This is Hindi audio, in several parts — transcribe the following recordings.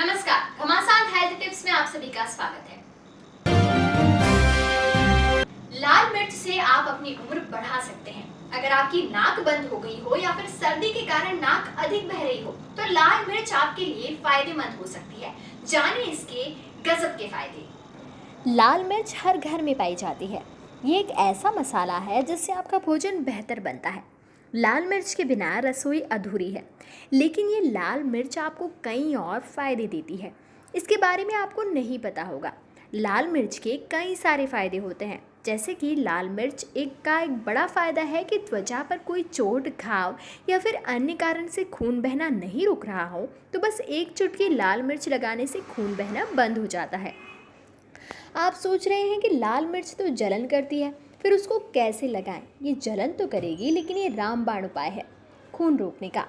नमस्कार, घमासान हेल्थ टिप्स में आप सभी का स्वागत है। लाल मिर्च से आप अपनी उम्र बढ़ा सकते हैं। अगर आपकी नाक बंद हो गई हो या फिर सर्दी के कारण नाक अधिक बह रही हो तो लाल मिर्च आपके लिए फ़ायदेमंद हो सकती है। जानिए इसके गजब के फ़ायदे। लाल मिर्च हर घर में पाई जाती है। ये एक ऐसा मसाला है जिससे आपका भोजन बेहतर बनता है। लाल मिर्च के बिना रसोई अधूरी है, लेकिन ये लाल मिर्च आपको कई और फ़ायदे देती है। इसके बारे में आपको नहीं पता होगा। लाल मिर्च के कई सारे फ़ायदे होते हैं, जैसे कि लाल मिर्च एक का एक बड़ा फ़ायदा है कि त्वचा पर कोई चोट, घाव या फिर अन्य कारण से खून बहना नहीं रुक रहा हो तो बस एक चुटकी लाल मिर्च लगाने से खून बहना बंद हो जाता है। आप सोच रहे हैं कि लाल मिर्च तो जलन करती है फिर उसको कैसे लगाएँ? ये जलन तो करेगी, लेकिन ये रामबाण उपाय है, खून रोकने का।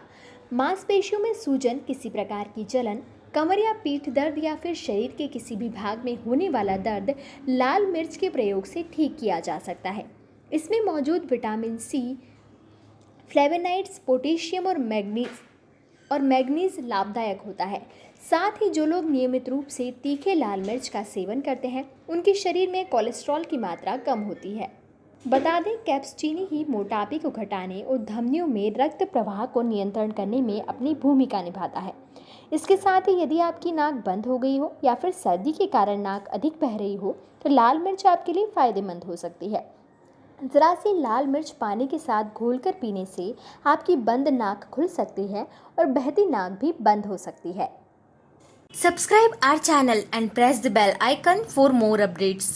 मांसपेशियों में सूजन, किसी प्रकार की जलन, कमर या पीठ दर्द या फिर शरीर के किसी भी भाग में होने वाला दर्द लाल मिर्च के प्रयोग से ठीक किया जा सकता है। इसमें मौजूद विटामिन सी, फ्लेवेनाइड्स, पोटेशियम और मैग्नीज और मैग्नीज लाभदायक होता है। साथ ही जो लोग नियमित रूप से तीखे लाल मिर्च का सेवन करते हैं, उनके शरीर में कोलेस्ट्रॉल की मात्रा कम होती है। बता दें, कैप्सचीनी ही मोटापे को घटाने और धमनियों में रक्त प्रवाह को नियंत्रण करने में अपनी भूमिका निभाता है। इसके साथ ही यदि आपकी नाक बंद हो गई हो या फिर सर्दी के कारण नाक अधिक बह रही हो तो लाल मिर्च आपके लिए फ़ायदेमंद हो सकती है। ज़रा सी लाल मिर्च पानी के साथ घोलकर पीने से आपकी बंद नाक खुल सकती है और बहती नाक भी बंद हो सकती है। Subscribe our channel and press the bell icon for more updates.